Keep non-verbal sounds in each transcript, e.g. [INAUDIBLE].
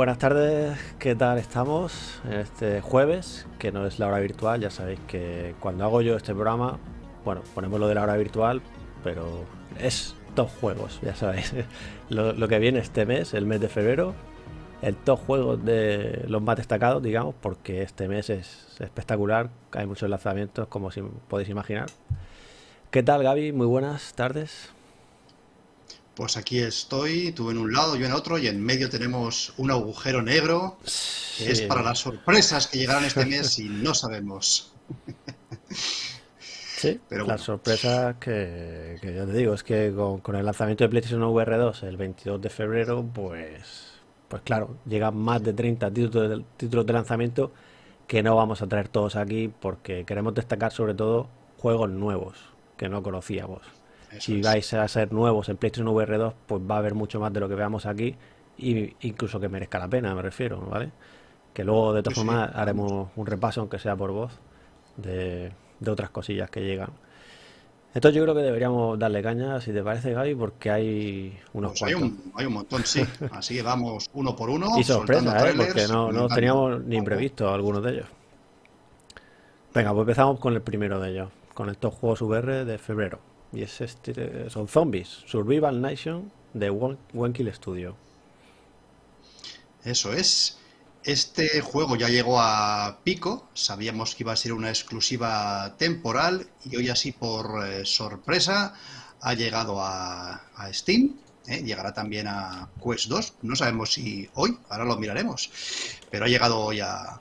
Buenas tardes, ¿qué tal estamos? Este jueves, que no es la hora virtual, ya sabéis que cuando hago yo este programa, bueno, ponemos lo de la hora virtual, pero es top juegos, ya sabéis. [LAUGHS] Lo, que viene este mes, el mes de febrero, el top juegos de los más destacados, digamos, porque este mes es espectacular, hay muchos lanzamientos, como podéis imaginar. ¿Qué tal, Gaby? Muy buenas tardes. Pues aquí estoy, tú en un lado, yo en otro, y en medio tenemos un agujero negro que es para las sorpresas que llegarán este mes y no sabemos. Sí, Pero las sorpresas que, ya te digo, es que con, el lanzamiento de PlayStation VR 2 el 22 de febrero, pues, pues claro, llegan más de 30 títulos de, títulos de lanzamiento que no vamos a traer todos aquí porque queremos destacar sobre todo juegos nuevos que no conocíamos si vais a ser nuevos en PlayStation VR 2, pues va a haber mucho más de lo que veamos aquí, y incluso que merezca la pena, me refiero, ¿vale? Que luego, de todas formas, haremos un repaso, aunque sea por voz, de, otras cosillas que llegan. Entonces yo creo que deberíamos darle caña, si te parece, Gaby, porque hay unos pues Hay un, hay un montón, sí. [LAUGHS] Así que vamos uno por uno. Y sorpresa, ¿eh? porque no, no teníamos ni previsto algunos de ellos. Venga, pues empezamos con el primero de ellos, con estos juegos VR de febrero. Y es este, son zombies. Survival Nation de One, Kill Studio. Eso es. Este juego ya llegó a pico, sabíamos que iba a ser una exclusiva temporal y hoy así por eh, sorpresa ha llegado a, Steam, ¿eh? llegará también a Quest 2, no sabemos si hoy, ahora lo miraremos, pero ha llegado hoy a,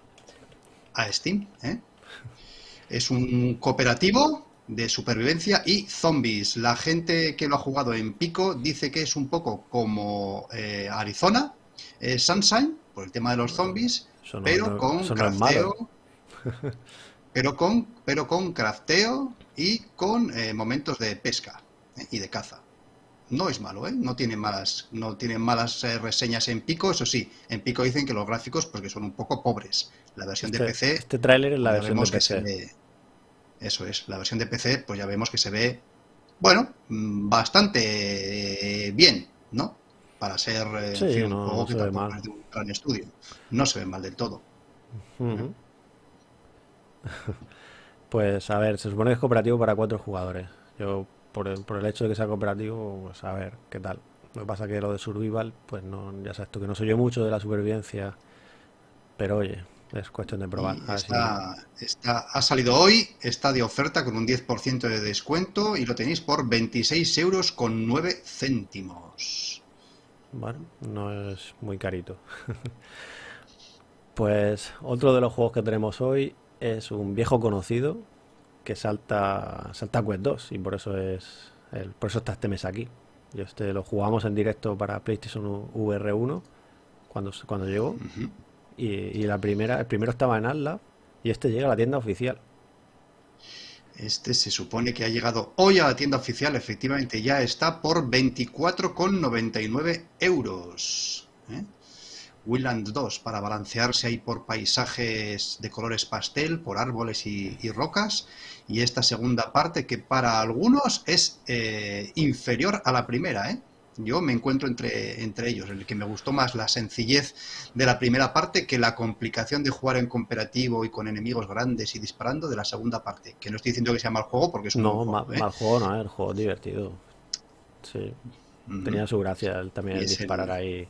a Steam. ¿eh? Es un cooperativo de supervivencia y zombies. La gente que lo ha jugado en pico dice que es un poco como eh, Arizona, eh, Sunshine, por el tema de los zombies, pero con crafteo. [LAUGHS] pero con, pero con crafteo y con eh, momentos de pesca y de caza. No es malo, ¿eh? No tiene malas, no tiene malas reseñas en Pico, eso sí. En Pico dicen que los gráficos porque son un poco pobres. La versión de este, PC... Este tráiler es la versión de PC. Eso es, la versión de PC, pues ya vemos que se ve, bueno, mm, bastante eh, bien, ¿no? Para ser eh, un juego que de un gran estudio. No se ve mal del todo. [LAUGHS] pues a ver, se supone que es cooperativo para cuatro jugadores. Yo, por el, por el hecho de que sea cooperativo, pues a ver qué tal. Lo que pasa que lo de Survival, pues no, ya sabes tú que no soy yo mucho de la supervivencia. Pero oye, es cuestión de probar. Está, ha salido hoy, está de oferta con un 10% de descuento y lo tenéis por 26 euros con 9 céntimos. Bueno, no es muy carito. [LAUGHS] pues otro de los juegos que tenemos hoy es un viejo conocido que salta salta Quest 2 y por eso es el, por eso está este mes aquí. Y este lo jugamos en directo para PlayStation VR 1 cuando, cuando llegó y, la primera, el primero estaba en Atlas y este llega a la tienda oficial. Este se supone que ha llegado hoy a la tienda oficial, efectivamente ya está por 24,99 euros. ¿eh? Willand 2 para balancearse ahí por paisajes de colores pastel, por árboles y, rocas. Y esta segunda parte que para algunos es eh, inferior a la primera, ¿eh? Yo me encuentro entre, entre ellos, el que me gustó más la sencillez de la primera parte que la complicación de jugar en cooperativo y con enemigos grandes y disparando de la segunda parte. Que no estoy diciendo que sea mal juego porque es un no, juego, ¿eh? mal juego no, el juego divertido. Sí, tenía su gracia también el disparar ahí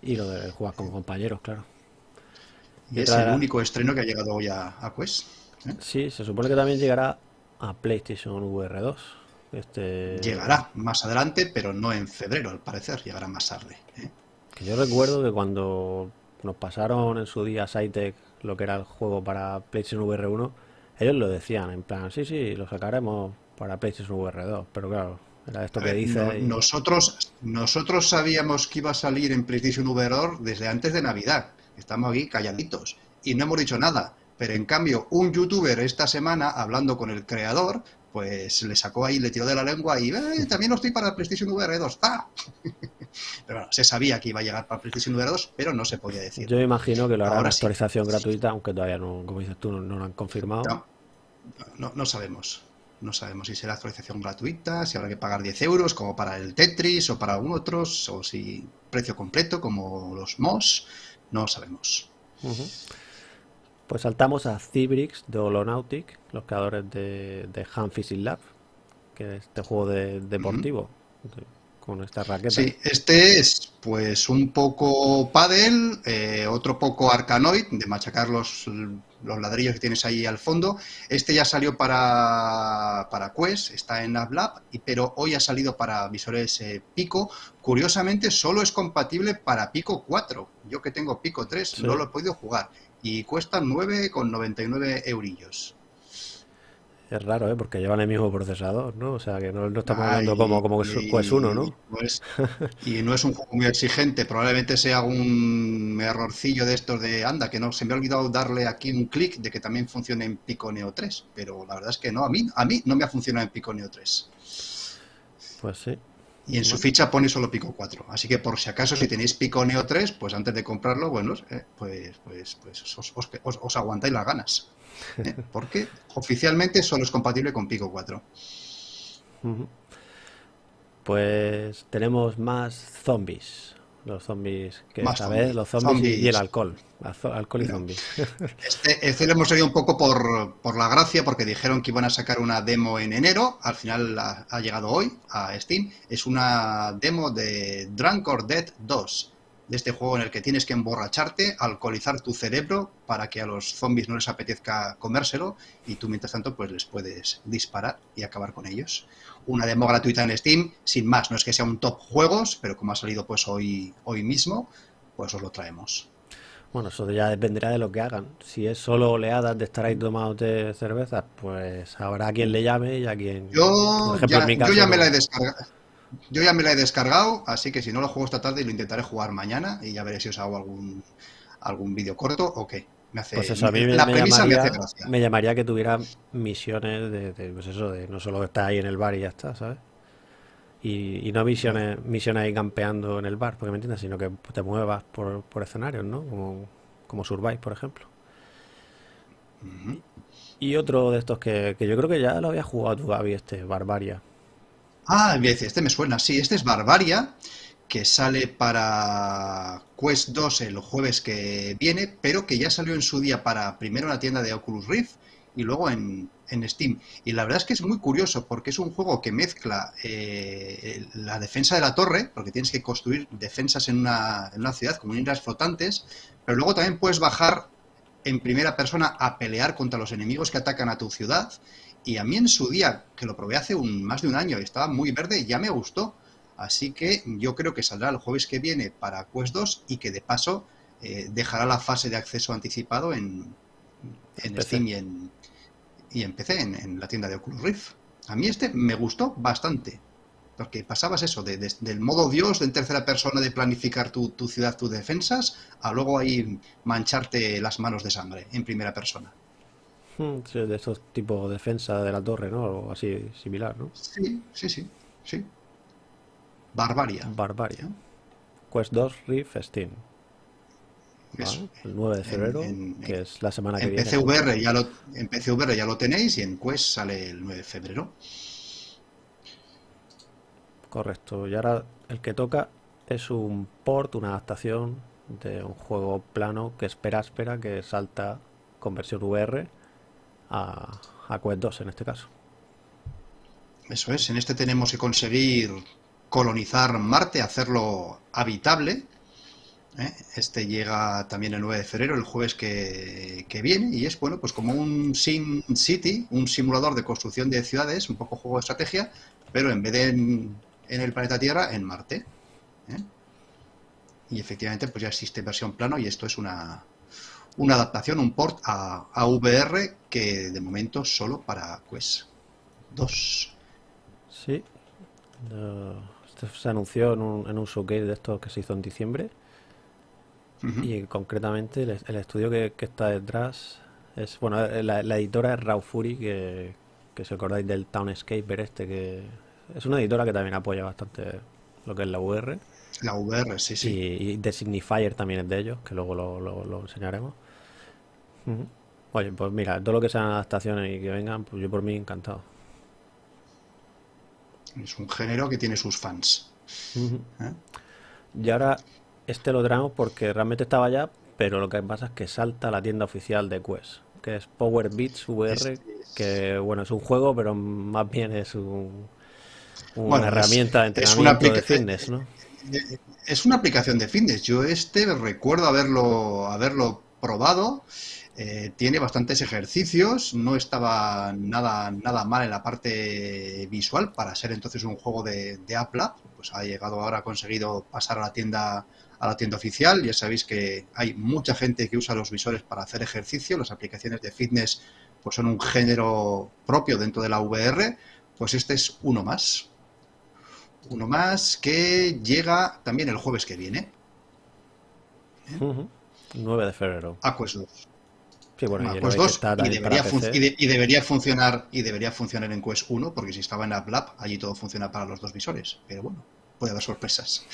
y lo de jugar con compañeros, claro. Y, es el único estreno que ha llegado hoy a, Quest. ¿eh? Sí, se supone que también llegará a PlayStation VR 2. Este... Llegará más adelante, pero no en febrero, al parecer, llegará más tarde. ¿eh? Que yo recuerdo que cuando nos pasaron en su día Cytec lo que era el juego para PlayStation VR 1, ellos lo decían, en plan, sí, sí, lo sacaremos para PlayStation VR 2, pero claro, era esto que dice... nosotros, nosotros sabíamos que iba a salir en PlayStation VR 2 desde antes de Navidad. estamos aquí calladitos y no hemos dicho nada. Pero en cambio, un youtuber esta semana, hablando con el creador, pues le sacó ahí, le tiró de la lengua y eh, también lo estoy para PlayStation VR 2. ¡Ah! [LAUGHS] pero bueno, se sabía que iba a llegar para PlayStation VR 2, pero no se podía decir. Yo imagino que lo hará una actualización gratuita, aunque todavía no, como dices tú, no, lo han confirmado. No, no, sabemos. No sabemos si será actualización gratuita, si habrá que pagar 10 euros como para el Tetris o para otros, o si precio completo como los MOS. No sabemos. Pues saltamos a Cibrix de Holonautic, los creadores de, de Han Lab, que es este juego de, deportivo con esta raqueta. Sí, este es pues un poco paddle, eh, otro poco arcanoid, de machacar los, los, ladrillos que tienes ahí al fondo. Este ya salió para, para Quest, está en AppLab, pero hoy ha salido para visores eh, Pico. Curiosamente, solo es compatible para Pico 4. Yo que tengo Pico 3, no lo he podido jugar y cuesta 9,99 eurillos. Es raro, ¿eh? Porque llevan el mismo procesador, ¿no? O sea, que no, estamos hablando como, como que es uno, ¿no? y no es un juego muy exigente. Probablemente sea un errorcillo de estos de, anda, que no se me ha olvidado darle aquí un clic de que también funcione en Pico Neo 3. Pero la verdad es que no, a mí, a mí no me ha funcionado en Pico Neo 3. Pues sí. Y en su ficha pone solo Pico 4. Así que por si acaso, si tenéis Pico Neo 3, pues antes de comprarlo, bueno, eh, pues, pues, pues os, os, aguantáis las ganas. ¿eh? [LAUGHS] Porque oficialmente solo es compatible con Pico 4. Pues tenemos más zombies. Los zombies que esta vez, los zombies, Y, el alcohol. Alcohol y zombies. [LAUGHS] Este, este, lo hemos seguido un poco por, por, la gracia, porque dijeron que iban a sacar una demo en enero. Al final ha, llegado hoy a Steam. Es una demo de Drunk or Dead 2 de este juego en el que tienes que emborracharte, alcoholizar tu cerebro para que a los zombies no les apetezca comérselo y tú mientras tanto pues les puedes disparar y acabar con ellos una demo gratuita en Steam, sin más, no es que sea un top juegos, pero como ha salido pues hoy, hoy mismo, pues os lo traemos. Bueno, eso ya dependerá de lo que hagan. Si es solo oleadas de estar ahí tomados de cerveza, pues habrá quien le llame y a quien... Yo, ya, yo ya me la he descargado. Yo ya me la he descargado, así que si no lo juego esta tarde lo intentaré jugar mañana y ya veré si os hago algún, algún vídeo corto o qué pues eso, a mí me, llamaría, me, llamaría, que tuviera misiones de, pues eso, de no solo estar ahí en el bar y ya está, ¿sabes? Y, no misiones, misiones ahí campeando en el bar, porque me entiendes, sino que te muevas por, por escenarios, ¿no? Como, como Survive, por ejemplo. Y otro de estos que, que, yo creo que ya lo había jugado tú, Gaby, este, Barbaria. Ah, este me suena, sí, este es Barbaria que sale para Quest 2 el jueves que viene, pero que ya salió en su día para primero en la tienda de Oculus Rift y luego en, Steam. Y la verdad es que es muy curioso porque es un juego que mezcla eh, la defensa de la torre, porque tienes que construir defensas en una, en una ciudad como islas flotantes, pero luego también puedes bajar en primera persona a pelear contra los enemigos que atacan a tu ciudad. Y a mí en su día, que lo probé hace un, más de un año y estaba muy verde, ya me gustó. Así que yo creo que saldrá el jueves que viene para Quest 2 y que de paso eh, dejará la fase de acceso anticipado en, Steam y en, y en PC, en, la tienda de Oculus Rift. A mí este me gustó bastante. Porque pasabas eso, del modo Dios, de en tercera persona, de planificar tu, tu, ciudad, tus defensas, a luego ahí mancharte las manos de sangre en primera persona. Hmm, de estos tipos de defensa de la torre, ¿no? O así similar, ¿no? Sí, sí, sí, sí. Barbaria. Barbaria. Quest 2 Rift Steam. el 9 de febrero, que es la semana que viene. PCVR ya lo, en PCVR ya lo tenéis y en Quest sale el 9 de febrero. Correcto. Y ahora el que toca es un port, una adaptación de un juego plano que espera, espera, que salta con versión VR a, a Quest 2 en este caso. Eso es, en este tenemos que conseguir colonizar Marte, hacerlo habitable. ¿eh? Este llega también el 9 de febrero, el jueves que, viene, y es bueno, pues como un Sim City, un simulador de construcción de ciudades, un poco juego de estrategia, pero en vez de en, el planeta Tierra, en Marte. ¿eh? Y efectivamente, pues ya existe versión plano, y esto es una, una adaptación, un port a, a VR que de momento solo para Quest 2. Sí se anunció en un, en un showcase de estos que se hizo en diciembre. Y concretamente el, estudio que, está detrás es, bueno, eh, la, editora es Raw Fury, que, que si acordáis del Townscaper este, que es una editora que también apoya bastante lo que es la VR. La VR, sí, sí. Y, The Signifier también es de ellos, que luego lo, enseñaremos. Oye, pues mira, todo lo que sean adaptaciones y que vengan, pues yo por mí encantado. Es un género que tiene sus fans. ¿Eh? Y ahora este lo traemos porque realmente estaba ya, pero lo que pasa es que salta a la tienda oficial de Quest, que es Power Beats VR, que bueno, es un juego, pero más bien es un, una herramienta de entrenamiento de fitness, ¿no? Es una aplicación de fitness. Yo este recuerdo haberlo, haberlo probado. Eh, tiene bastantes ejercicios, no estaba nada, nada mal en la parte visual para ser entonces un juego de, de Apple. Pues ha llegado ahora, ha conseguido pasar a la tienda a la tienda oficial. Ya sabéis que hay mucha gente que usa los visores para hacer ejercicio. Las aplicaciones de fitness pues son un género propio dentro de la VR. Pues este es uno más. Uno más que llega también el jueves que viene. 9 de febrero. Quest 2. Sí, bueno, y, 2 y, debería funcionar y debería funcionar en Quest 1 porque si estaba en App allí todo funciona para los dos visores. Pero bueno, puede haber sorpresas.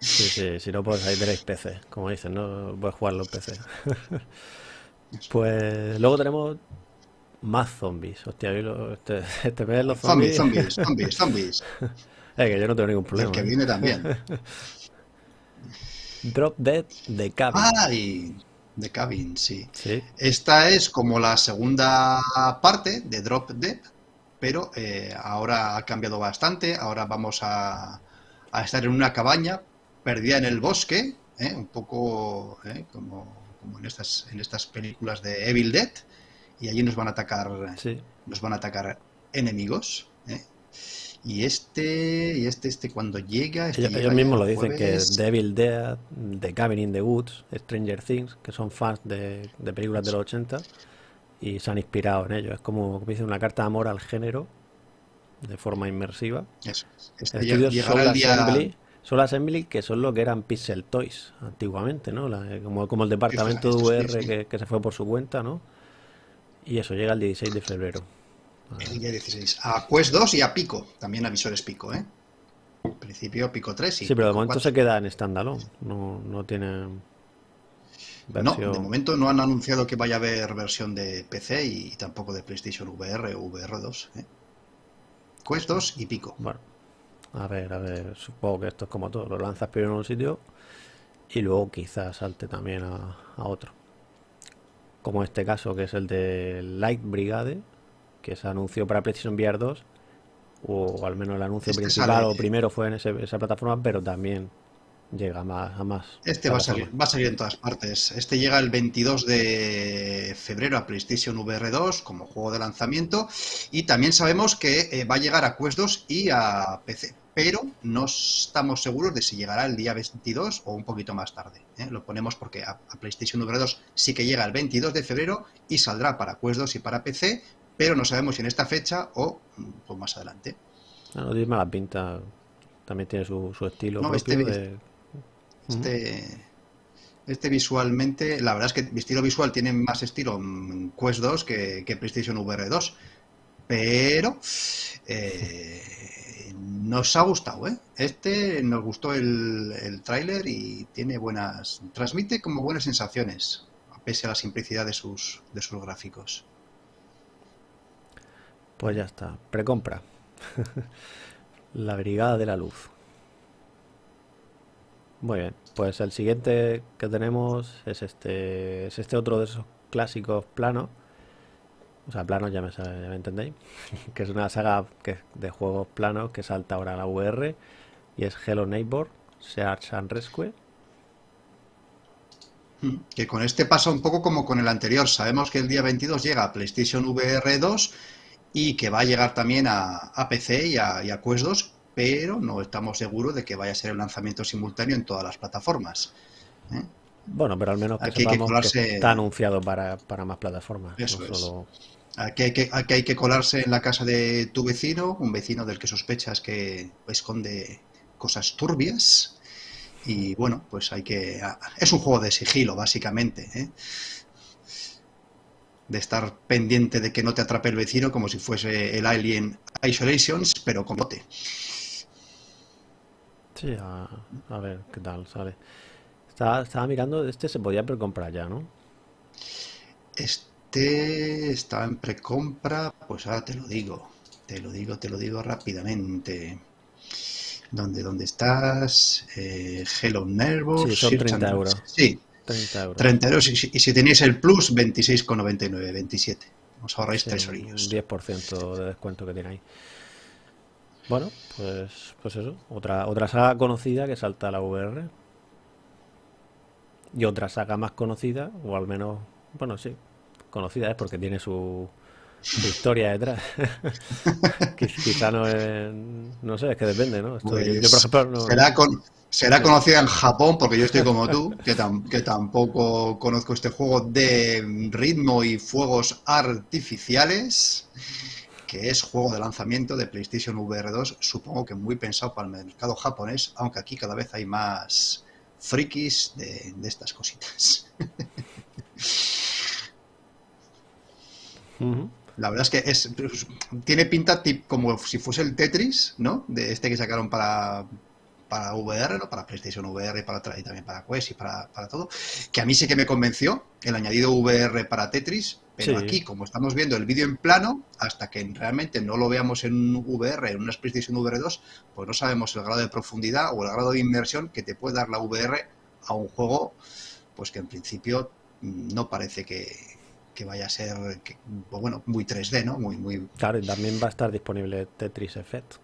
Sí, sí, si no, pues ahí tenéis PC, como dicen, ¿no? Puedes jugarlo en PC. [LAUGHS] pues luego tenemos más zombies. Hostia, este, este mes los zombies. Zombies, zombies, zombies. Es [LAUGHS] que yo no tengo ningún problema. El que ¿eh? viene también. [LAUGHS] Drop Dead de Cabin. ¡Ay! De Cabin, sí. sí. Esta es como la segunda parte de Drop Dead, pero eh, ahora ha cambiado bastante. Ahora vamos a, a, estar en una cabaña perdida en el bosque, ¿eh? un poco como, como en, estas, en estas películas de Evil Dead y allí nos van a atacar nos van a atacar enemigos ¿eh? Y este y este este cuando llega este ellos, mismos lo dicen que Devil Dead The Cabin in the Woods Stranger Things que son fans de, películas de los 80 y se han inspirado en ello es como, como una carta de amor al género de forma inmersiva. Eso. Este Assembly, Assembly que son lo que eran Pixel Toys antiguamente no como, como el departamento de VR que, que se fue por su cuenta no y eso llega el 16 de febrero. El día 16. A Quest 2 y a Pico. También a visores Pico, ¿eh? En principio Pico 3 Sí, pero de momento se queda en standalone. No, no tiene. No, de momento no han anunciado que vaya a haber versión de PC y tampoco de PlayStation VR o VR2. ¿eh? Quest 2 y Pico. Bueno, a ver, a ver. Supongo que esto es como todo. Lo lanzas primero en un sitio y luego quizás salte también a otro como este caso que es el de Light Brigade, que se anunció para PlayStation VR 2, o al menos el anuncio este principal o primero fue en esa plataforma, pero también llega más, a más. Este va a, salir, va a salir en todas partes. Este llega el 22 de febrero a PlayStation VR 2 como juego de lanzamiento y también sabemos que eh, va a llegar a Quest 2 y a PC pero no estamos seguros de si llegará el día 22 o un poquito más tarde. ¿eh? Lo ponemos porque a, PlayStation VR 2 sí que llega el 22 de febrero y saldrá para Quest 2 y para PC, pero no sabemos si en esta fecha o pues, más adelante. No, no la pinta, también tiene su, estilo propio este, este, este, visualmente, la verdad es que mi estilo visual tiene más estilo en Quest 2 que, que PlayStation VR 2, pero... Eh, [LAUGHS] nos ha gustado, ¿eh? Este nos gustó el, el tráiler y tiene buenas... transmite como buenas sensaciones, pese a la simplicidad de sus, de sus gráficos. Pues ya está, precompra. [LAUGHS] la Brigada de la Luz. Muy bien, pues el siguiente que tenemos es este, es este otro de esos clásicos planos o sea, planos ya me, ya entendéis, [LAUGHS] que es una saga que, de juegos planos que salta ahora a la VR y es Hello Neighbor, Search and Rescue. Hmm, que con este pasa un poco como con el anterior. Sabemos que el día 22 llega a PlayStation VR 2 y que va a llegar también a, PC y a, Quest 2, pero no estamos seguros de que vaya a ser el lanzamiento simultáneo en todas las plataformas. ¿eh? Bueno, pero al menos que sepamos que, está anunciado para, más plataformas. Eso Aquí hay, que, hay que colarse en la casa de tu vecino, un vecino del que sospechas que esconde cosas turbias, y bueno, pues hay que... Es un juego de sigilo, básicamente, ¿eh? De estar pendiente de que no te atrape el vecino como si fuese el Alien Isolations, pero con bote. Sí, a, ver qué tal sale. Estaba, estaba mirando, este se podía precomprar ya, ¿no? Este estaba en precompra, pues ahora te lo digo. Te lo digo, te lo digo rápidamente. ¿Dónde, dónde estás? Eh, Hello Nervos. Sí, son 30 euros. Sí, 30 euros. 30 euros. Y, si tenéis el Plus, 26,99, 27. Os ahorráis sí, 3 orillos. Un 10% de descuento que tiene ahí. Bueno, pues, pues eso. Otra, otra saga conocida que salta a la VR. Y otra saga más conocida, o al menos, bueno, sí, conocida es porque tiene su, historia detrás. [LAUGHS] Quizá no es, no sé, es que depende, ¿no? yo, por pues ejemplo, no, será, con, Será conocida en Japón, porque yo estoy como tú, que, que tampoco conozco este juego de ritmo y fuegos artificiales, que es juego de lanzamiento de PlayStation VR 2, supongo que muy pensado para el mercado japonés, aunque aquí cada vez hay más frikis de, estas cositas. [LAUGHS] La verdad es que es, tiene pinta como si fuese el Tetris, ¿no? De este que sacaron para, para VR, ¿no? para PlayStation VR para, y también para Quest y para, todo, que a mí sí que me convenció el añadido VR para Tetris, pero aquí, como estamos viendo el vídeo en plano, hasta que realmente no lo veamos en VR, en una PlayStation VR 2, pues no sabemos el grado de profundidad o el grado de inmersión que te puede dar la VR a un juego, pues que en principio no parece que, vaya a ser, pues bueno, muy 3D, ¿no? Muy, muy... Claro, y también va a estar disponible Tetris Effect,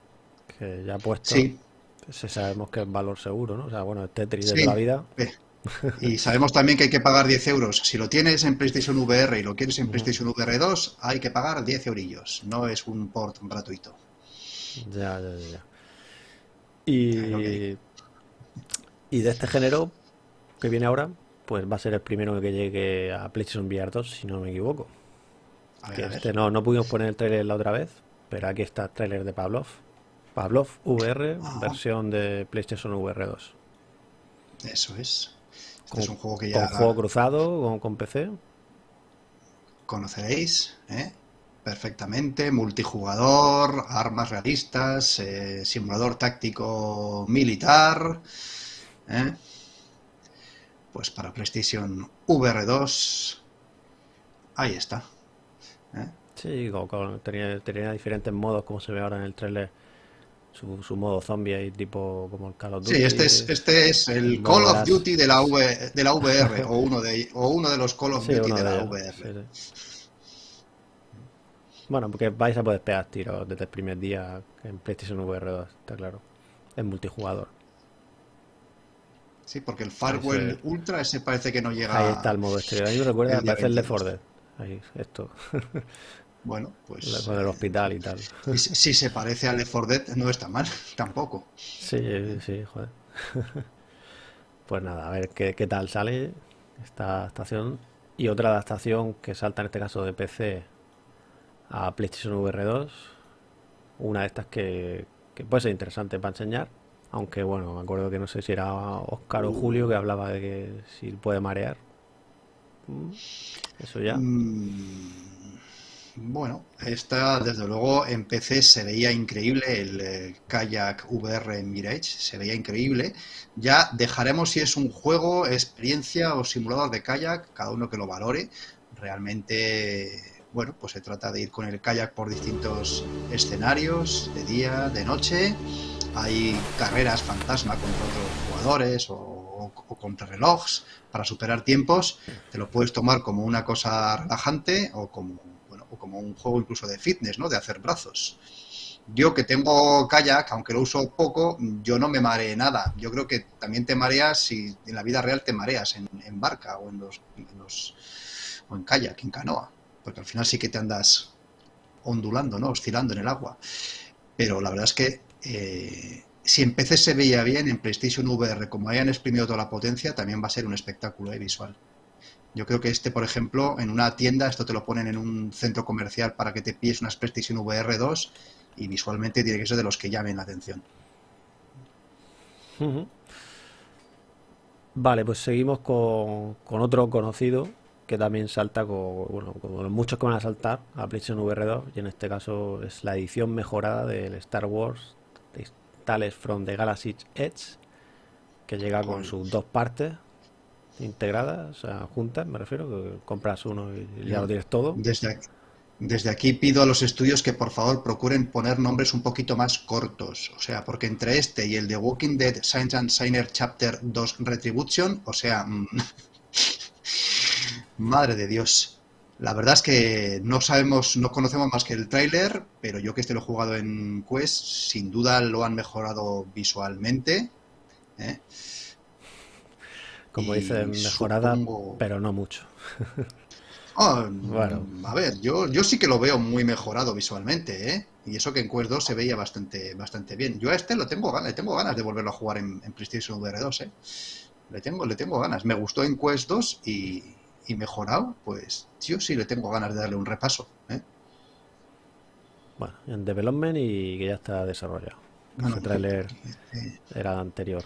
que ya ha puesto... Sí ese sabemos que es valor seguro, ¿no? O sea, bueno, Tetris de la vida. Y sabemos también que hay que pagar 10 euros. Si lo tienes en PlayStation VR y lo quieres en PlayStation VR 2, hay que pagar 10 eurillos. No es un port gratuito. Ya, ya, ya. Y, y de este género que viene ahora, pues va a ser el primero que llegue a PlayStation VR 2, si no me equivoco. este no, no pudimos poner el trailer la otra vez, pero aquí está el trailer de Pavlov. Pavlov VR, versión de PlayStation VR 2. Eso es. Este es un juego que ya. Con juego cruzado, con, PC. Conoceréis, ¿eh? Perfectamente. Multijugador, armas realistas, eh, simulador táctico militar. ¿eh? Pues para PlayStation VR 2. Ahí está. ¿eh? Sí, tenía, tenía diferentes modos, como se ve ahora en el trailer su, modo zombie ahí tipo como el Call of Duty. Sí, este es, este es el Call of Duty de la, v, de la VR [LAUGHS] o, uno de, o uno de los Call of Duty de, la VR. Bueno, porque vais a poder pegar tiros desde el primer día en PlayStation VR 2, está claro. Es multijugador. Sí, porque el Firewall Ultra ese parece que no llega Ahí está el modo exterior. A mí me recuerda, parece el de Ford. Ahí, esto. [LAUGHS] Bueno, pues. Con el hospital y tal. Si, se parece a Left 4 Dead, no está mal, [LAUGHS] tampoco. Sí, sí, joder. [LAUGHS] Pues nada, a ver qué, qué tal sale esta adaptación. Y otra adaptación que salta en este caso de PC a PlayStation VR 2. Una de estas que, que puede ser interesante para enseñar. Aunque bueno, me acuerdo que no sé si era Oscar o Julio que hablaba de que si puede marear. Mm, eso ya. Mm, bueno, esta desde luego en PC se veía increíble el eh, Kayak VR Mirage, se veía increíble. Ya dejaremos si es un juego, experiencia o simulador de kayak, cada uno que lo valore. Realmente, bueno, pues se trata de ir con el kayak por distintos escenarios, de día, de noche. Hay carreras fantasma contra otros jugadores o, o contra relojes para superar tiempos. Te lo puedes tomar como una cosa relajante o como o como un juego incluso de fitness, ¿no? De hacer brazos. Yo que tengo kayak, aunque lo uso poco, yo no me mareé nada. Yo creo que también te mareas si en la vida real te mareas en, barca o en los, o en kayak, en canoa, porque al final sí que te andas ondulando, ¿no? Oscilando en el agua. Pero la verdad es que eh, si en PC se veía bien, en PlayStation VR, como hayan exprimido toda la potencia, también va a ser un espectáculo ¿eh? visual. Yo creo que este, por ejemplo, en una tienda, esto te lo ponen en un centro comercial para que te pilles unas PlayStation VR 2 y visualmente tiene que ser de los que llamen la atención. Vale, pues seguimos con, con otro conocido que también salta con, bueno, como los muchos que van a saltar a PlayStation VR 2 y en este caso es la edición mejorada del Star Wars Tales from the Galaxy's Edge que llega con sus dos partes integradas, o sea, juntas, me refiero, que compras uno y ya lo tienes todo. Desde aquí, desde aquí pido a los estudios que por favor procuren poner nombres un poquito más cortos, o sea, porque entre este y el de Walking Dead Science and Signer Chapter 2 Retribution, o sea, mm, [LAUGHS] madre de Dios. La verdad es que no sabemos, no conocemos más que el tráiler, pero yo que este lo he jugado en Quest, sin duda lo han mejorado visualmente. ¿eh? Como dice, mejorada, pero no mucho. [LAUGHS] Ah, bueno. A ver, yo, yo sí que lo veo muy mejorado visualmente, ¿eh? Y eso que en Quest 2 se veía bastante, bastante bien. Yo a este lo tengo, le tengo ganas de volverlo a jugar en, PlayStation VR 2, ¿eh? Le tengo, le tengo ganas. Me gustó en Quest 2 y, y mejorado, pues yo sí le tengo ganas de darle un repaso. ¿eh? Bueno, en development y que ya está desarrollado. Bueno, Ese trailer era anterior.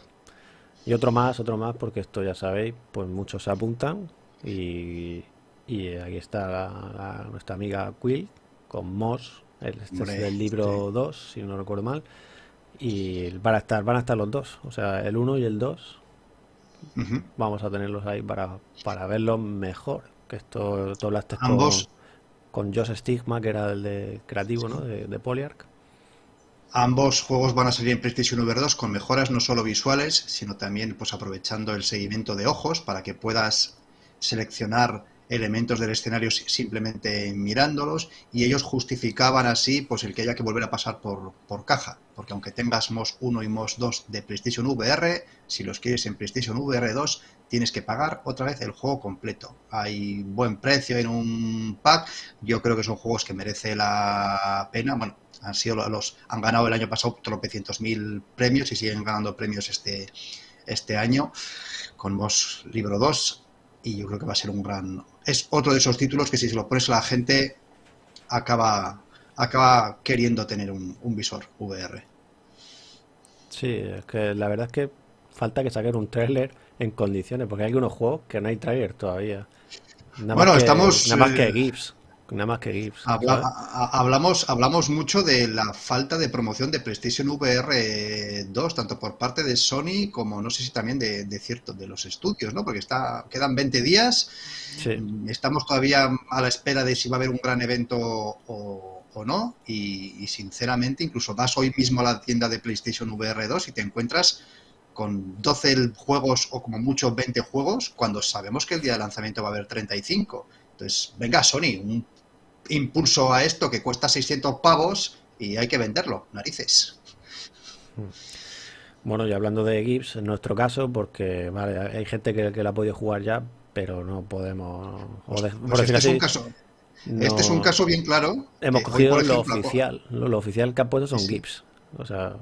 Y otro más, otro más, porque esto ya sabéis, pues muchos se apuntan y, y aquí está nuestra amiga Quill con Moss, este es del libro 2, si no recuerdo mal, y van a estar, van a estar los dos, o sea, el 1 y el 2 Vamos a tenerlos ahí para, para verlos mejor. Que esto tú hablaste Ambos. con, con Josh Stigma, que era el de creativo ¿no? de, de. Ambos juegos van a salir en PlayStation VR 2 con mejoras no solo visuales, sino también pues aprovechando el seguimiento de ojos para que puedas seleccionar elementos del escenario simplemente mirándolos y ellos justificaban así pues el que haya que volver a pasar por, por caja, porque aunque tengas MOS 1 y MOS 2 de PlayStation VR, si los quieres en PlayStation VR 2 tienes que pagar otra vez el juego completo. Hay buen precio en un pack, yo creo que son juegos que merece la pena, bueno, han sido los han ganado el año pasado tropecientos mil premios y siguen ganando premios este este año con MOS Libro 2 y yo creo que va a ser un gran... Es otro de esos títulos que si se lo pones a la gente acaba, acaba queriendo tener un, visor VR. Sí, es que la verdad es que falta que saquen un trailer en condiciones, porque hay algunos juegos que no hay trailer todavía. bueno, estamos... Nada más que eh, GIFs. Nada más que GIFs. hablamos, hablamos mucho de la falta de promoción de PlayStation VR 2, tanto por parte de Sony como no sé si también de, de cierto de los estudios, ¿no? Porque está, quedan 20 días. Estamos todavía a la espera de si va a haber un gran evento o, no. Y, sinceramente, incluso vas hoy mismo a la tienda de PlayStation VR 2 y te encuentras con 12 juegos o como mucho 20 juegos, cuando sabemos que el día de lanzamiento va a haber 35. Entonces, venga, Sony, un impulso a esto que cuesta 600 pavos y hay que venderlo, narices. Hmm. Bueno, y hablando de Gibbs, en nuestro caso, porque vale, hay gente que, que la ha podido jugar ya, pero no podemos... Pues, pues este, es un caso, este es un caso bien claro. Hemos cogido lo oficial. Lo, oficial que han puesto son GIFs. O sea,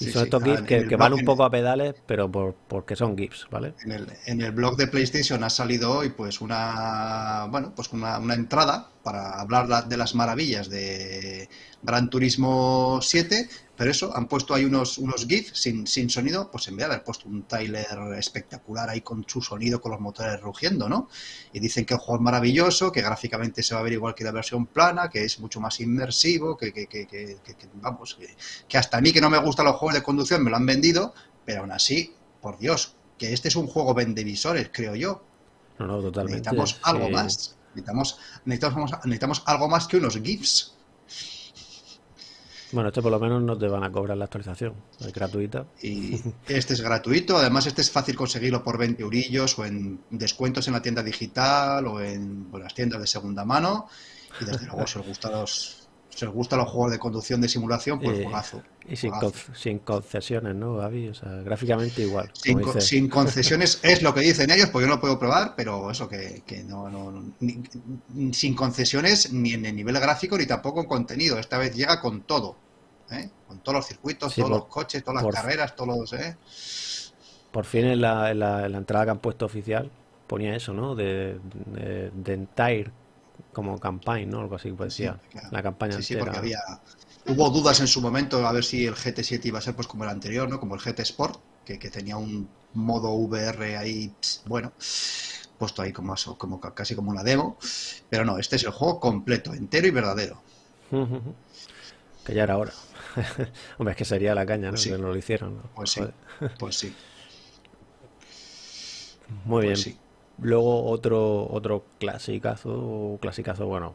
y son estos GIFs que, van un poco a pedales, pero por, porque son GIFs, ¿vale? En el, en el blog de PlayStation ha salido hoy pues una bueno pues una, una entrada para hablar de las maravillas de Gran Turismo 7 pero eso, han puesto ahí unos, unos GIFs sin, sin sonido, pues en vez de haber puesto un trailer espectacular ahí con su sonido, con los motores rugiendo, ¿no? Y dicen que el juego es maravilloso, que gráficamente se va a ver igual que la versión plana, que es mucho más inmersivo, que, que, que, que vamos, que, hasta a mí que no me gustan los juegos de conducción me lo han vendido, pero aún así, por Dios, que este es un juego vendevisores, creo yo. No, no, totalmente. Necesitamos algo más. Necesitamos, necesitamos, necesitamos algo más que unos GIFs. Bueno, este por lo menos no te van a cobrar la actualización, es gratuita. Y este es gratuito, además este es fácil conseguirlo por 20 eurillos o en descuentos en la tienda digital o en las tiendas de segunda mano. Y desde luego, si os gusta los, si os gustan los juegos de conducción de simulación, pues eh, juegazo. Y sin, sin, concesiones, ¿no, Gaby? O sea, gráficamente igual. Sin, [LAUGHS] concesiones es lo que dicen ellos, porque yo no lo puedo probar, pero eso que, no, no sin concesiones ni en el nivel gráfico ni tampoco en contenido. Esta vez llega con todo. ¿eh? con todos los circuitos, todos los coches, todas las carreras, todos los... ¿eh? Por fin en la, entrada que han puesto oficial ponía eso, ¿no? De, de, Entire como campaign, ¿no? Algo así, pues decía. La campaña sí, sí, porque había... Hubo dudas en su momento a ver si el GT7 iba a ser pues como el anterior, ¿no? Como el GT Sport, que, tenía un modo VR ahí, bueno, puesto ahí como, como casi como una demo. Pero no, este es el juego completo, entero y verdadero. Que ya era hora. [LAUGHS] Hombre, es que sería la caña, ¿no? Pues que no lo hicieron. Pues sí, pues sí. Muy pues bien. Luego otro otro clasicazo, clasicazo, bueno.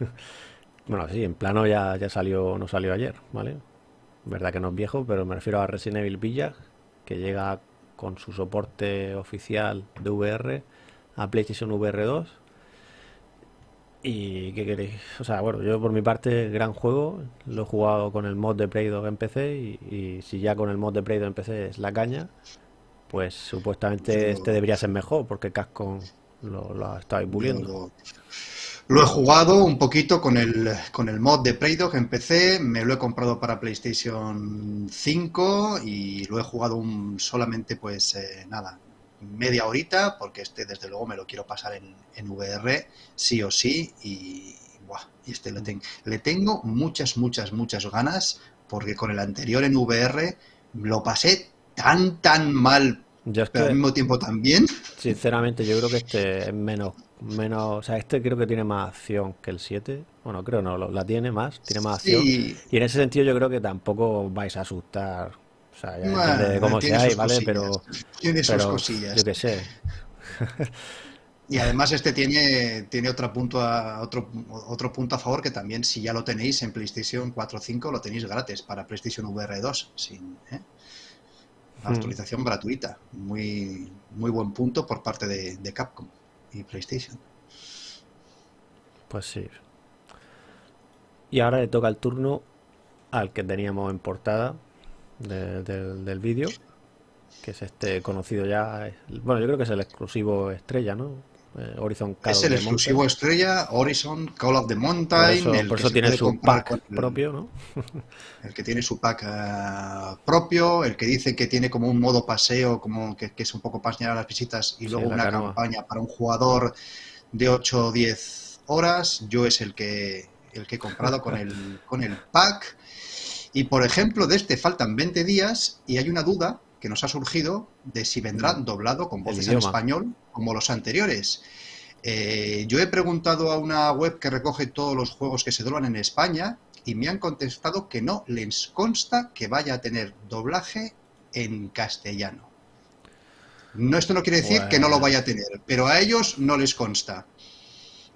[LAUGHS] bueno, sí, en plano ya, ya salió, no salió ayer, ¿vale? Verdad que no es viejo, pero me refiero a Resident Evil Villa, que llega con su soporte oficial de VR a PlayStation VR 2 ¿Y qué queréis? O sea, bueno, yo por mi parte, gran juego. Lo he jugado con el mod de Play 2 en PC y, si ya con el mod de Play 2 en PC es la caña, pues supuestamente este debería ser mejor porque Capcom lo, lo ha estado puliendo. Lo, he jugado un poquito con el, con el mod de 2 en PC, me lo he comprado para PlayStation 5 y lo he jugado un, solamente pues eh, nada, media horita, porque este desde luego me lo quiero pasar en, en VR, sí o sí, y, este le, le tengo muchas, muchas, muchas ganas, porque con el anterior en VR lo pasé tan, tan mal, pero al mismo tiempo también. Sinceramente, yo creo que este es menos, menos, o sea, este creo que tiene más acción que el 7. Bueno, creo no, la tiene más, tiene más acción. Y en ese sentido yo creo que tampoco vais a asustar o sea, ya depende de cómo sea, ¿vale? Pero. Tiene sus cosillas. Yo qué sé. Y además este tiene, tiene otro, punto a, otro, otro punto a favor que también si ya lo tenéis en PlayStation 4 o 5 lo tenéis gratis para PlayStation VR 2 sin ¿eh? Actualización gratuita. Muy, muy buen punto por parte de, de, Capcom y PlayStation. Pues sí. Y ahora le toca el turno al que teníamos en portada, del vídeo, que es este conocido ya. Bueno, yo creo que es el exclusivo estrella, ¿no? Eh, Horizon Call Es el exclusivo estrella, Horizon Call of the Mountain. Por eso, tiene su pack propio, ¿no? [LAUGHS] el que tiene su pack eh, propio, el que dice que tiene como un modo paseo, como que, es un poco para a las visitas, y luego una campaña para un jugador de 8 o 10 horas. Yo es el que, el que he comprado con el, con el pack. Y por ejemplo, de este faltan 20 días y hay una duda que nos ha surgido de si vendrá mm. doblado con voces en español como los anteriores. Eh, yo he preguntado a una web que recoge todos los juegos que se doblan en España y me han contestado que no les consta que vaya a tener doblaje en castellano. No, esto no quiere decir que no lo vaya a tener, pero a ellos no les consta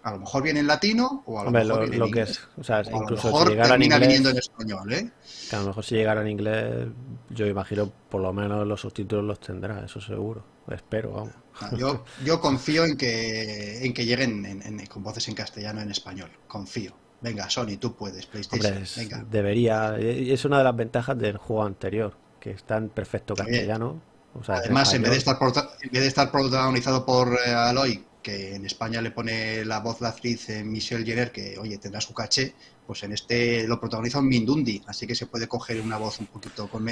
a lo mejor viene en latino o a lo mejor viene en inglés. o sea, incluso si llegara en inglés, viniendo en español, ¿eh? Que a lo mejor si llegara en inglés, yo imagino por lo menos los subtítulos los tendrá, eso seguro. Espero, vamos. Yo, yo confío en que, en que lleguen con voces en castellano en español. Confío. Venga, Sony, tú puedes, PlayStation. Venga. Debería. Es una de las ventajas del juego anterior, que está en perfecto castellano. Además, en, vez de estar en vez de estar protagonizado por eh, Aloy que en España le pone la voz la actriz eh, Michelle Jenner, que oye, tendrá su caché, pues en este lo protagoniza un Mindundi, así que se puede coger una voz un poquito con,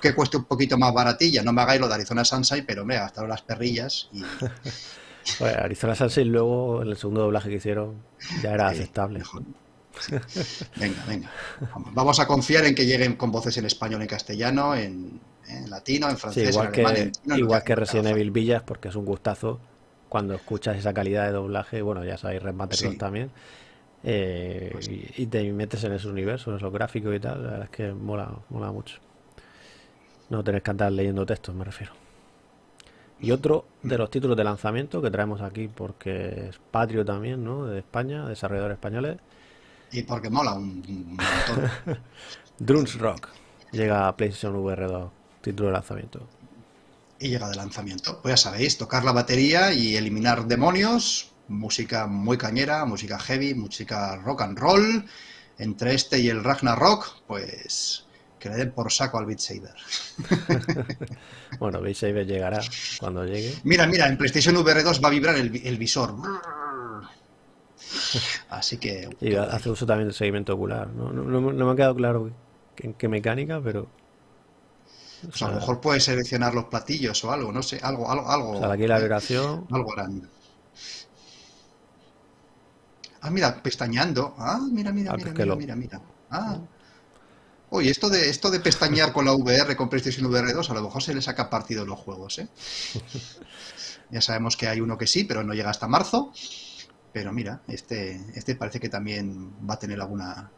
que cueste un poquito más baratilla. No me hagáis lo de Arizona Sunshine, pero me gastaron las perrillas y. [LAUGHS] Arizona Sunshine luego en el segundo doblaje que hicieron ya era aceptable. Venga, venga. Vamos a confiar en que lleguen con voces en español, en castellano, en, latino, en francés, igual en que, igual que Resident Evil Villas, porque es un gustazo cuando escuchas esa calidad de doblaje, bueno, ya sabéis, Red también, eh, pues y, te metes en ese universo, en esos gráficos y tal, la verdad es que mola, mola mucho. No tenés que andar leyendo textos, me refiero. Y otro de los títulos de lanzamiento que traemos aquí, porque es patrio también, ¿no? De España, desarrolladores españoles. Y porque mola un, montón. [LAUGHS] Drums Rock llega a PlayStation VR 2, título de lanzamiento y llega de lanzamiento. Pues ya sabéis, tocar la batería y eliminar demonios, música muy cañera, música heavy, música rock and roll. Entre este y el Ragnarok, pues que le den por saco al Beat Saber. [LAUGHS] bueno, Beat Saber llegará cuando llegue. Mira, mira, en PlayStation VR 2 va a vibrar el, visor. Así que... Y hace uso también del seguimiento ocular. No, no me ha quedado claro en qué mecánica, pero pues a lo mejor puedes seleccionar los platillos o algo, no sé, algo, algo, algo. O sea, aquí la vibración. Algo grande. Ah, mira, pestañeando. Ah, mira, mira, ah, mira, mira, mira, mira. Ah. Oye, esto de, esto de pestañear con la VR, con PlayStation VR 2, a lo mejor se le saca partido los juegos, ¿eh? [LAUGHS] Ya sabemos que hay uno que sí, pero no llega hasta marzo. Pero mira, este, este parece que también va a tener alguna,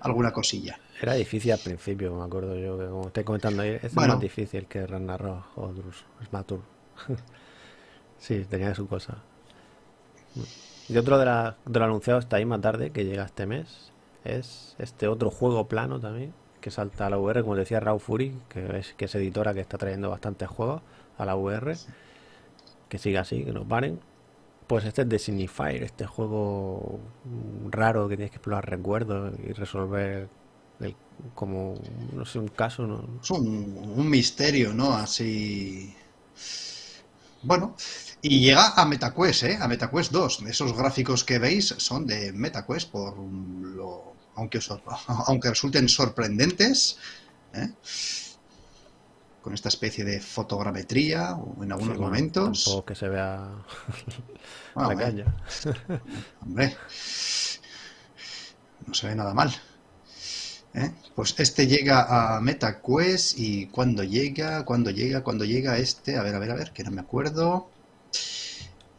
alguna cosilla. Era difícil al principio, me acuerdo yo, que como estoy comentando ahí, es más difícil que Ragnarok o Smatur. [LAUGHS] sí, tenía su cosa. Y otro de, la, de lo anunciado está ahí más tarde, que llega este mes, es este otro juego plano también, que salta a la VR, como decía Raw Fury, que es, que es editora que está trayendo bastantes juegos a la VR, que siga así, que nos paren. Pues este es de Signifier, este juego raro que tienes que explorar recuerdos y resolver como, no sé, un caso. ¿no? Es un, misterio, ¿no? Así... Bueno, y llega a MetaQuest, ¿eh? A MetaQuest 2. Esos gráficos que veis son de MetaQuest, por lo, aunque, [LAUGHS] aunque resulten sorprendentes, ¿eh? Con esta especie de fotogrametría o en algunos momentos. Tampoco que se vea [LAUGHS] la calle. [LAUGHS] Hombre, no se ve nada mal. ¿eh? Pues este llega a MetaQuest y cuando llega, cuando llega, cuando llega este, a ver, a ver, a ver, que no me acuerdo.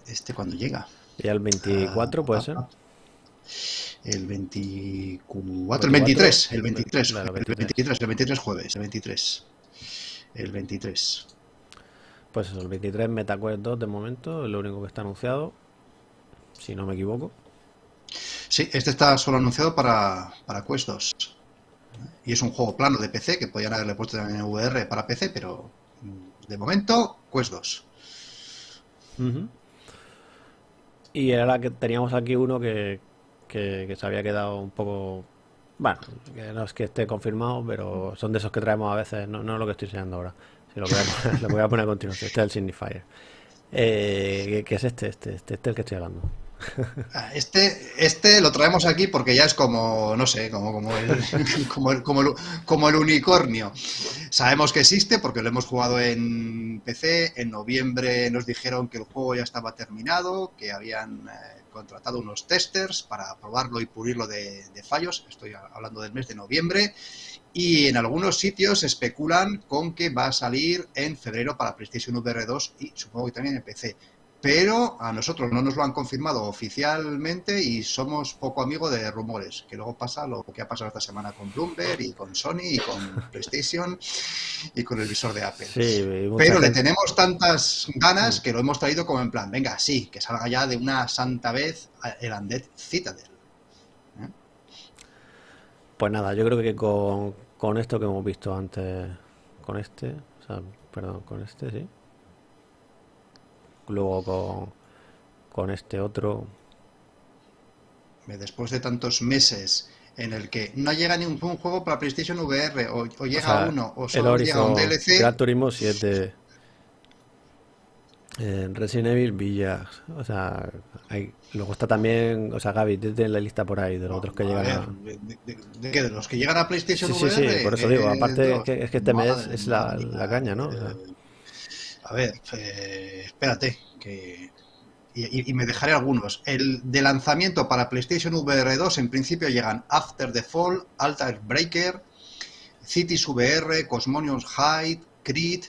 Este cuando llega. ¿Y el 24 puede ser? El 24, el 23, el 23, el 23, el 23 jueves, el 23. El 23. Pues eso, el 23 MetaQuest 2 de momento, es lo único que está anunciado, si no me equivoco. Sí, este está solo anunciado para, para Quest 2. Y es un juego plano de PC, que podían haberle puesto también en VR para PC, pero de momento, Quest 2. Y era que teníamos aquí uno que, que, se había quedado un poco. Bueno, que no es que esté confirmado, pero son de esos que traemos a veces, no, no lo que estoy enseñando ahora. Si lo, voy a, lo voy a poner a continuación. Este es el Signifier. Eh, ¿Qué es este? Este, este, este es el que estoy hablando. Ah, este, este lo traemos aquí porque ya es como, no sé, como, como, el, [LAUGHS] como, el, como, el, como, el, unicornio. Sabemos que existe porque lo hemos jugado en PC. En noviembre nos dijeron que el juego ya estaba terminado, que habían eh, contratado unos testers para probarlo y pulirlo de, fallos. Estoy hablando del mes de noviembre. Y en algunos sitios especulan con que va a salir en febrero para PlayStation VR 2 y supongo que también en PC pero a nosotros no nos lo han confirmado oficialmente y somos poco amigos de rumores, que luego pasa lo que ha pasado esta semana con Bloomberg y con Sony y con [LAUGHS] PlayStation y con el visor de Apple. pero le tenemos tantas ganas que lo hemos traído como en plan, venga, sí, que salga ya de una santa vez el Undead Citadel. ¿eh? Pues nada, yo creo que con, con esto que hemos visto antes, con este, o sea, perdón, con este, sí luego con, con este otro. Después de tantos meses en el que no llega ningún juego para PlayStation VR, o, llega uno, o solo llega un DLC. Gran Turismo 7. Eh, Resident Evil Villa, o sea, hay, luego está también, o sea, Gaby, desde la lista por ahí de los otros que llegan a... ¿De, qué? ¿De los que llegan a PlayStation VR? Sí, sí, por eso digo, aparte es, que, este mes es la, la caña, ¿no? A ver, eh, espérate, que y, me dejaré algunos. El de lanzamiento para PlayStation VR 2 en principio llegan After the Fall, Altar Breaker, Cities VR, Cosmonius Hide, Creed,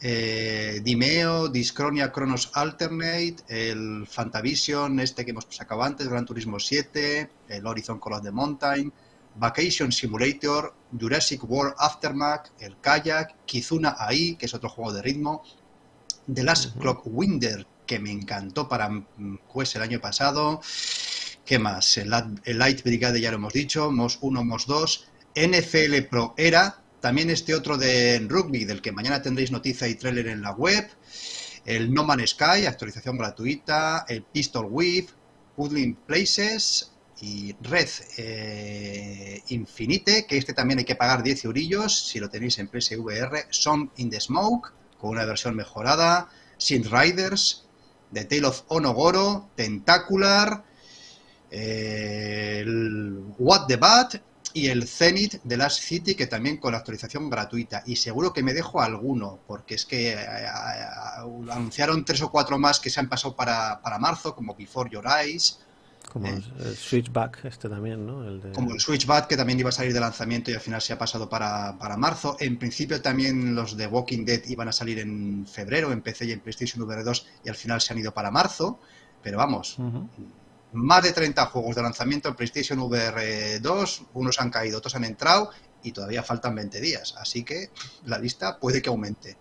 eh, Dimeo, Discronia Chronos Alternate, el Fantavision, este que hemos sacado antes, Gran Turismo 7, el Horizon Call of the Mountain, Vacation Simulator, Jurassic World Aftermath, el Kayak, Kizuna AI, que es otro juego de ritmo, The Last Clock Winder, que me encantó para Quest el año pasado. ¿Qué más? El, Light Brigade ya lo hemos dicho, MOS 1, MOS 2. NFL Pro Era, también este otro de rugby, del que mañana tendréis noticia y trailer en la web. El No Man's Sky, actualización gratuita. El Pistol Whip, Puzzling Places y Red eh, Infinite, que este también hay que pagar 10 eurillos si lo tenéis en PSVR. Song in the Smoke, con una versión mejorada, Sin Riders, The Tale of Onogoro, Tentacular, el What the Bat y el Zenith de Last City, que también con la actualización gratuita. Y seguro que me dejo alguno, porque es que eh, eh, anunciaron tres o cuatro más que se han pasado para, marzo, como Before Your Eyes. Como el, Switchback este también, ¿no? Como el Switchback que también iba a salir de lanzamiento y al final se ha pasado para, marzo. En principio también los de Walking Dead iban a salir en febrero en PC y en PlayStation VR 2 y al final se han ido para marzo. Pero vamos, más de 30 juegos de lanzamiento en PlayStation VR 2, unos han caído, otros han entrado y todavía faltan 20 días. Así que la lista puede que aumente.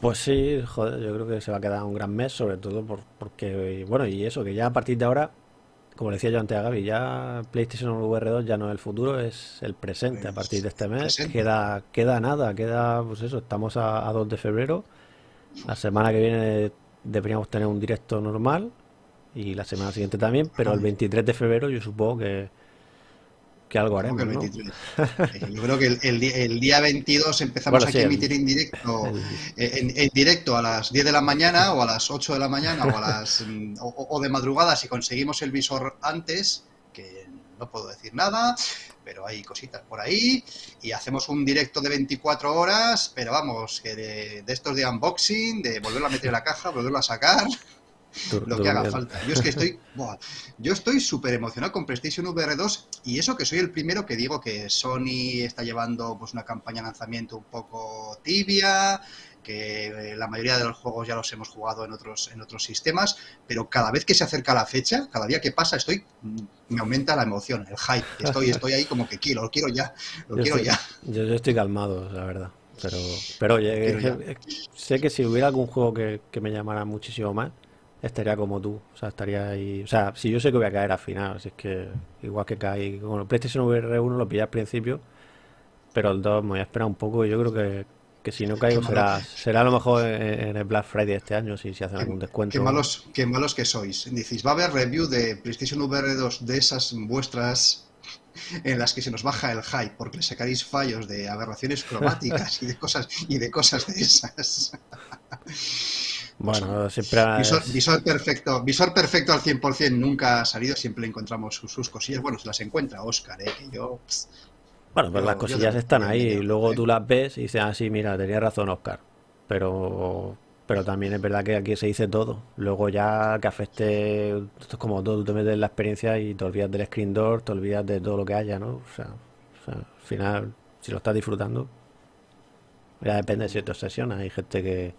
Pues sí, joder, yo creo que se va a quedar un gran mes, sobre todo porque, bueno, y eso, que ya a partir de ahora, como le decía yo antes a Gaby, ya PlayStation VR 2 ya no es el futuro, es el presente. A partir de este mes queda queda nada, queda, pues eso, estamos a, a 2 de febrero. La semana que viene deberíamos tener un directo normal y la semana siguiente también, pero el 23 de febrero yo supongo que que algo haremos, ¿no? Eh, yo creo que el, día 22 empezamos aquí a emitir en directo, en, directo a las 10 de la mañana o a las 8 de la mañana o, a las, [LAUGHS] mm, o, de madrugada si conseguimos el visor antes, que no puedo decir nada, pero hay cositas por ahí, y hacemos un directo de 24 horas, pero vamos, que de, de estos de unboxing, de volverlo a meter en la caja, volverlo a sacar lo que haga falta. Yo es que estoy, [LAUGHS] yo estoy súper emocionado con PlayStation VR 2 y eso que soy el primero que digo que Sony está llevando pues una campaña de lanzamiento un poco tibia, que eh, la mayoría de los juegos ya los hemos jugado en otros en otros sistemas, pero cada vez que se acerca la fecha, cada día que pasa, estoy mm, me aumenta la emoción, el hype. Estoy estoy ahí como que quiero, lo quiero ya, lo quiero ya. Yo, estoy calmado, la verdad. Pero, pero oye, sé que si hubiera algún juego que, que me llamara muchísimo más, estaría como tú. O sea, estaría ahí. O sea, si yo sé que voy a caer al final, así es que igual que caí. Con el PlayStation VR 1 lo pillé al principio, pero el 2 me voy a esperar un poco. Yo creo que, que si no caigo será, será a lo mejor en, el Black Friday este año, si, si hacen algún descuento. Qué malos, qué malos que sois. Decís, va a haber review de PlayStation VR 2 de esas vuestras en las que se nos baja el hype porque le sacaréis fallos de aberraciones cromáticas y de cosas y de cosas de esas. [LAUGHS] Bueno, siempre... Visor, perfecto, visor perfecto al 100% nunca ha salido, siempre encontramos sus, cosillas. Bueno, se las encuentra Oscar, ¿eh? que yo... bueno, pues las cosillas están ahí y luego tú las ves y dices, ah, sí, mira, tenía razón Oscar. Pero pero también es verdad que aquí se dice todo. Luego ya que afecte, esto es como todo, tú te metes en la experiencia y te olvidas del screen door, te olvidas de todo lo que haya, ¿no? O sea, al final, si lo estás disfrutando, ya depende si te obsesiona. Hay gente que,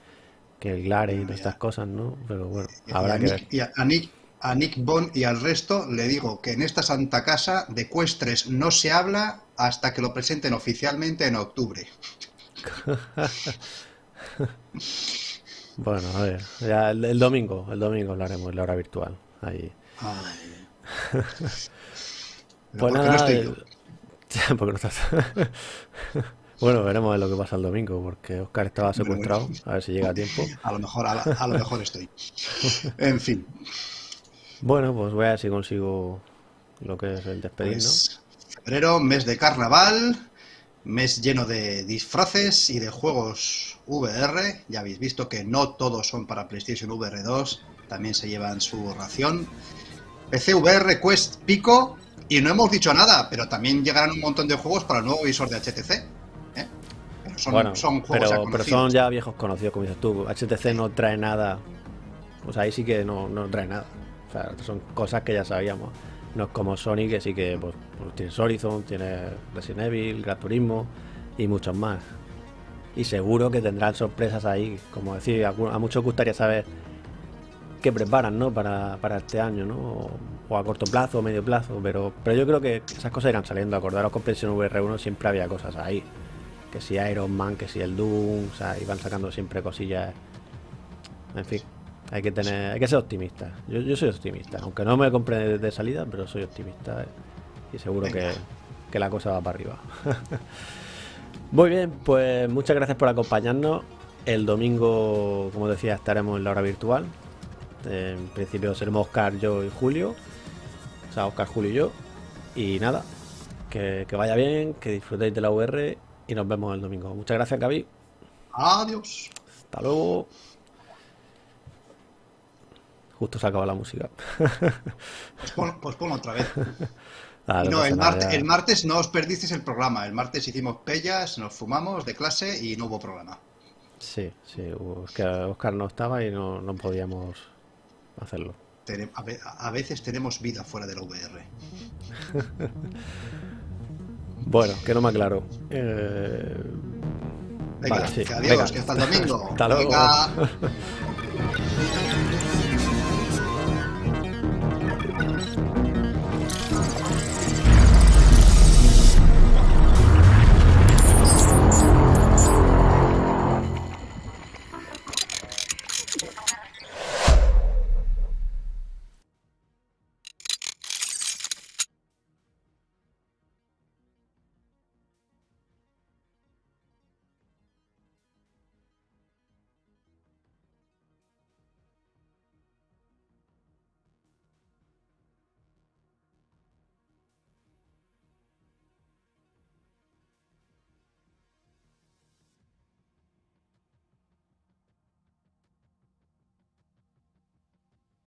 que el Glare y estas cosas, ¿no? Pero bueno, habrá que ver. Y a, Nick, a Nick Bond y al resto le digo que en esta santa casa de Cuestres no se habla hasta que lo presenten oficialmente en octubre. [LAUGHS] bueno, a ver, ya el, domingo, el domingo hablaremos en la hora virtual. Ahí. [LAUGHS] pues nada, no estoy yo. [LAUGHS] porque no estás. Bueno, veremos lo que pasa el domingo, porque Oscar estaba secuestrado. [LAUGHS] A ver si llega a tiempo. A lo mejor, a, lo mejor estoy. En fin. Bueno, pues voy a ver si consigo lo que es el despedir, pues, Febrero, mes de carnaval, mes lleno de disfraces y de juegos VR. Ya habéis visto que no todos son para PlayStation VR 2, también se llevan su ración. PC VR Quest Pico, y no hemos dicho nada, pero también llegarán un montón de juegos para el nuevo visor de HTC son, bueno, son juegos pero, pero son ya viejos conocidos, como dices tú. HTC no trae nada. Pues ahí sí que no, no trae nada. O sea, son cosas que ya sabíamos. No es como Sony, que sí que pues, pues tienes Horizon, tienes Resident Evil, Gran Turismo y muchos más. Y seguro que tendrán sorpresas ahí. Como decir, a, muchos gustaría saber qué preparan ¿no? para, para este año, ¿no? O, a corto plazo o medio plazo. Pero, pero yo creo que esas cosas irán saliendo. Acordaros con PlayStation VR1 siempre había cosas ahí que si Iron Man, que si el Doom, o sea, iban sacando siempre cosillas. En fin, hay que tener, hay que ser optimista. Yo, soy optimista, aunque no me compre de, salida, pero soy optimista y seguro que, la cosa va para arriba. [LAUGHS] Muy bien, pues muchas gracias por acompañarnos. El domingo, como decía, estaremos en la hora virtual. En principio seremos Oscar, yo y Julio. O sea, Oscar, Julio y yo. Y nada, que, que vaya bien, que disfrutéis de la UR y nos vemos el domingo. Muchas gracias, Gaby. Adiós. Hasta luego. Justo se acaba la música. Pues pon, otra vez. [LAUGHS] no, el, martes no os perdisteis el programa. El martes hicimos pellas, nos fumamos de clase y no hubo programa. Sí, sí, Oscar no estaba y no, no podíamos hacerlo. a veces tenemos vida fuera de la VR. [LAUGHS] bueno, que no me aclaro. Eh... Venga, adiós, que hasta el domingo. [LAUGHS] hasta luego. [LAUGHS]